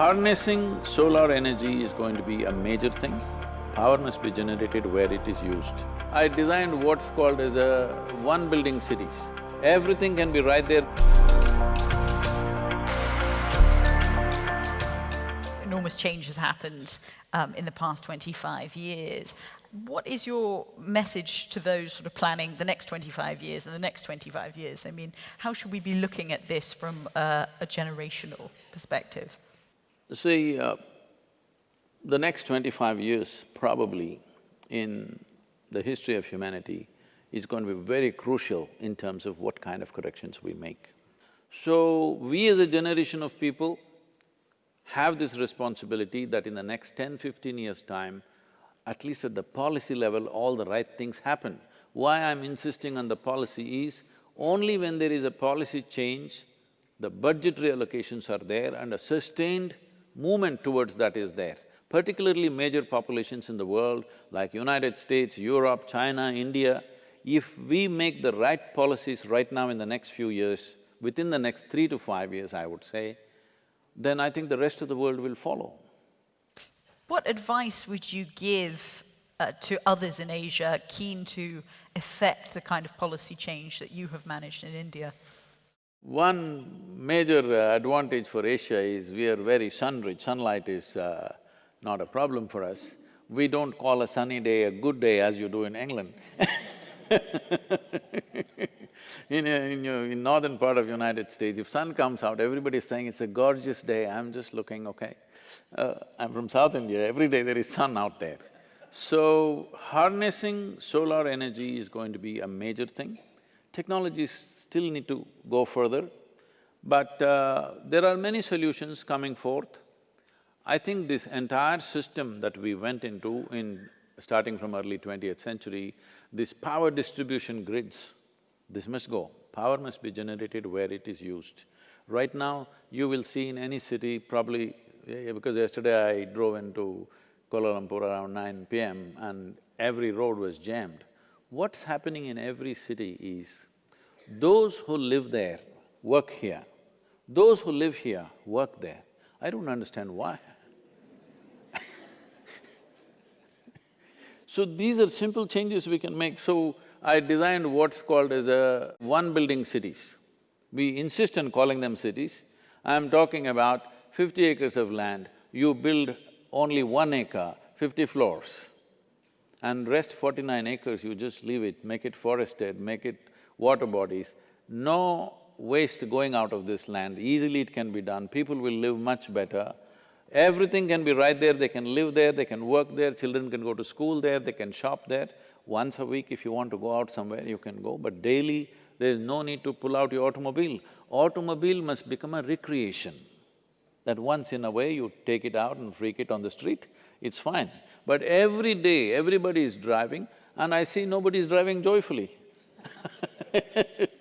Harnessing solar energy is going to be a major thing. Power must be generated where it is used. I designed what's called as a one building cities. Everything can be right there. Enormous change has happened um, in the past twenty-five years. What is your message to those sort of planning the next 25 years and the next 25 years? I mean, how should we be looking at this from uh, a generational perspective? See, uh, the next twenty-five years probably in the history of humanity is going to be very crucial in terms of what kind of corrections we make. So, we as a generation of people have this responsibility that in the next 10, 15 years' time, at least at the policy level, all the right things happen. Why I'm insisting on the policy is, only when there is a policy change, the budgetary allocations are there and a sustained movement towards that is there. Particularly major populations in the world like United States, Europe, China, India, if we make the right policies right now in the next few years, within the next three to five years, I would say, then I think the rest of the world will follow. What advice would you give uh, to others in Asia keen to effect the kind of policy change that you have managed in India? One major uh, advantage for Asia is we are very sun-rich, sunlight is uh, not a problem for us. We don't call a sunny day a good day as you do in England in, a, in, in northern part of United States, if sun comes out, everybody's saying it's a gorgeous day, I'm just looking, okay. Uh, I'm from South India, every day there is sun out there. So, harnessing solar energy is going to be a major thing. Technologies still need to go further, but uh, there are many solutions coming forth. I think this entire system that we went into in… starting from early twentieth century, this power distribution grids, this must go. Power must be generated where it is used. Right now, you will see in any city probably… because yesterday I drove into Kuala Lumpur around nine PM and every road was jammed. What's happening in every city is, those who live there work here, those who live here work there. I don't understand why. so these are simple changes we can make. So I designed what's called as a one building cities. We insist on calling them cities. I'm talking about fifty acres of land, you build only one acre, fifty floors, and rest forty-nine acres you just leave it, make it forested, make it water bodies, no waste going out of this land, easily it can be done, people will live much better. Everything can be right there, they can live there, they can work there, children can go to school there, they can shop there. Once a week if you want to go out somewhere, you can go, but daily there is no need to pull out your automobile. Automobile must become a recreation. That once in a way you take it out and freak it on the street, it's fine. But every day, everybody is driving and I see nobody is driving joyfully